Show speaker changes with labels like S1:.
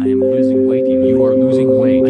S1: I am losing weight. You are losing weight.